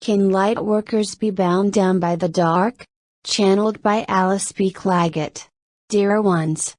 Can light workers be bound down by the dark? Channeled by Alice B. Clagett. Dear ones.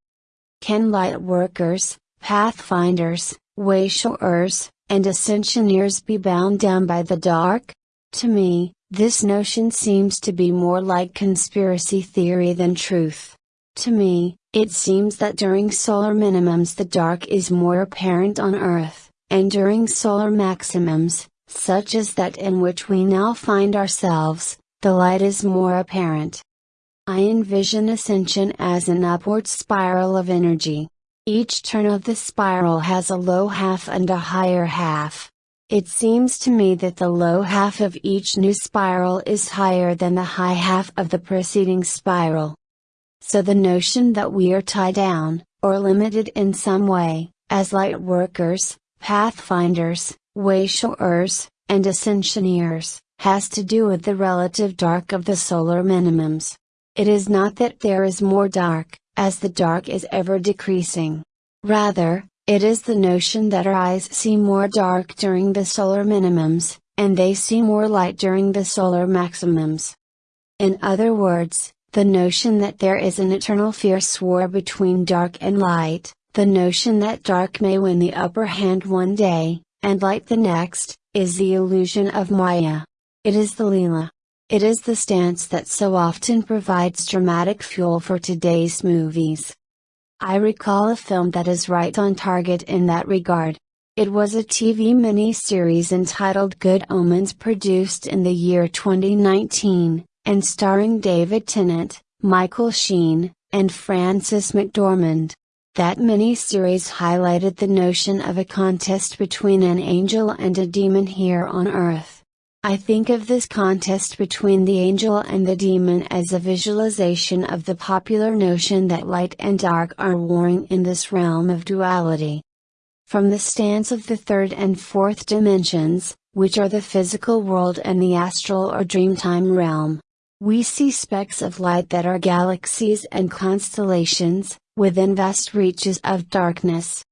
Can light workers, pathfinders, wayshowers, and ascensioneers be bound down by the dark? To me, this notion seems to be more like conspiracy theory than truth. To me, it seems that during solar minimums the dark is more apparent on Earth, and during solar maximums, such as that in which we now find ourselves, the light is more apparent. I envision ascension as an upward spiral of energy. Each turn of the spiral has a low half and a higher half. It seems to me that the low half of each new spiral is higher than the high half of the preceding spiral. So the notion that we are tied down, or limited in some way, as light workers, pathfinders, wayshowers, and ascensioneers, has to do with the relative dark of the solar minimums. It is not that there is more dark, as the dark is ever decreasing. Rather, it is the notion that our eyes see more dark during the solar minimums, and they see more light during the solar maximums. In other words, the notion that there is an eternal fierce war between dark and light, the notion that dark may win the upper hand one day, and light the next, is the illusion of Maya. It is the Leela. It is the stance that so often provides dramatic fuel for today's movies. I recall a film that is right on target in that regard. It was a TV miniseries entitled Good Omens produced in the year 2019, and starring David Tennant, Michael Sheen, and Frances McDormand. That mini-series highlighted the notion of a contest between an angel and a demon here on Earth. I think of this contest between the angel and the demon as a visualization of the popular notion that light and dark are warring in this realm of duality. From the stance of the third and fourth dimensions, which are the physical world and the astral or dreamtime realm, we see specks of light that are galaxies and constellations, within vast reaches of darkness.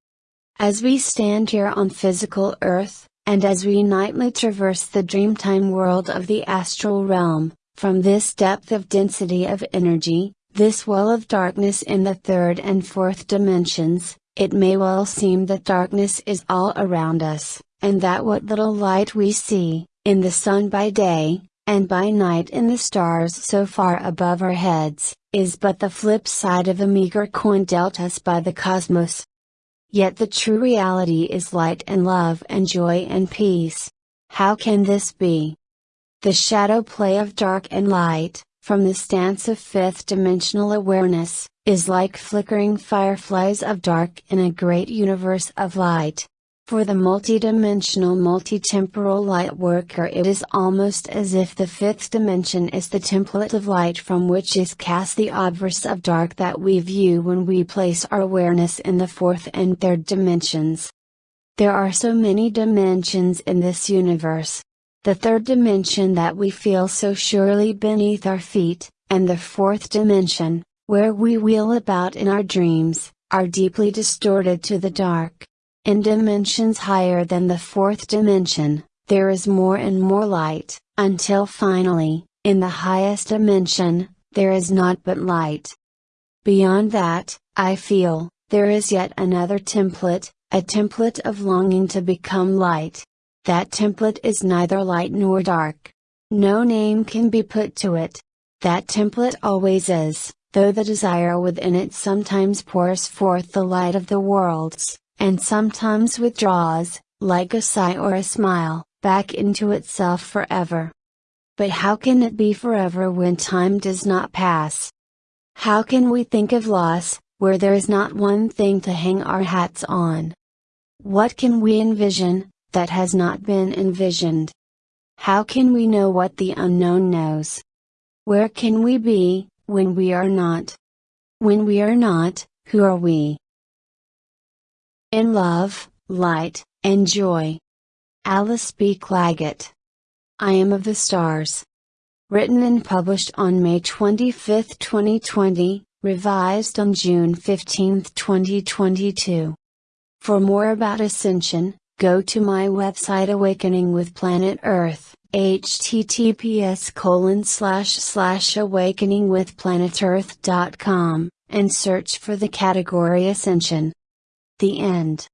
As we stand here on physical Earth, and as we nightly traverse the dreamtime world of the astral realm, from this depth of density of energy, this well of darkness in the third and fourth dimensions, it may well seem that darkness is all around us, and that what little light we see, in the sun by day, and by night in the stars so far above our heads, is but the flip side of the meager coin dealt us by the cosmos. Yet the true reality is light and love and joy and peace. How can this be? The shadow play of dark and light, from the stance of fifth dimensional awareness, is like flickering fireflies of dark in a great universe of light. For the multidimensional multitemporal light worker it is almost as if the fifth dimension is the template of light from which is cast the obverse of dark that we view when we place our awareness in the fourth and third dimensions. There are so many dimensions in this universe. The third dimension that we feel so surely beneath our feet, and the fourth dimension, where we wheel about in our dreams, are deeply distorted to the dark. In dimensions higher than the fourth dimension, there is more and more light, until finally, in the highest dimension, there is naught but light. Beyond that, I feel, there is yet another template, a template of longing to become light. That template is neither light nor dark. No name can be put to it. That template always is, though the desire within it sometimes pours forth the light of the worlds and sometimes withdraws, like a sigh or a smile, back into itself forever. But how can it be forever when time does not pass? How can we think of loss, where there is not one thing to hang our hats on? What can we envision, that has not been envisioned? How can we know what the unknown knows? Where can we be, when we are not? When we are not, who are we? In love, light, and joy. Alice B. Clagett. I Am of the Stars. Written and published on May 25, 2020, revised on June 15, 2022. For more about Ascension, go to my website Awakening with Planet Earth, https colon slash slash awakeningwithplanetearth.com, and search for the category Ascension. The end.